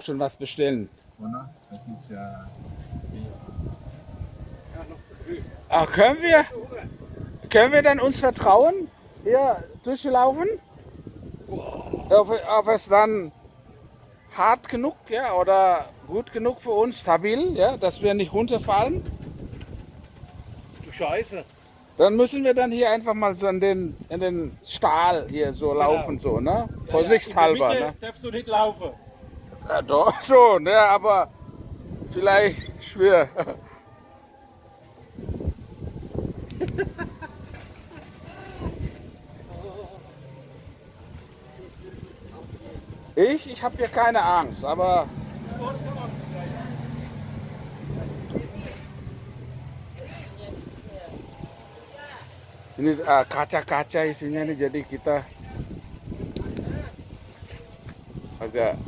schon was bestellen. oder? Das ist ja. Ah, können wir, können wir dann uns vertrauen, hier durchzulaufen? Ob, ob es dann hart genug, ja, oder gut genug für uns, stabil, ja, dass wir nicht runterfallen? Du Scheiße. Dann müssen wir dann hier einfach mal so in den, in den Stahl hier so laufen, so, ne? Vorsichtshalber, In der ne? Mitte darfst du nicht laufen. Ja, doch schon, ja, aber vielleicht schwer. Ich, ich habe hier keine Angst, aber ini ah, kaca-kaca isinya nih jadi kita agak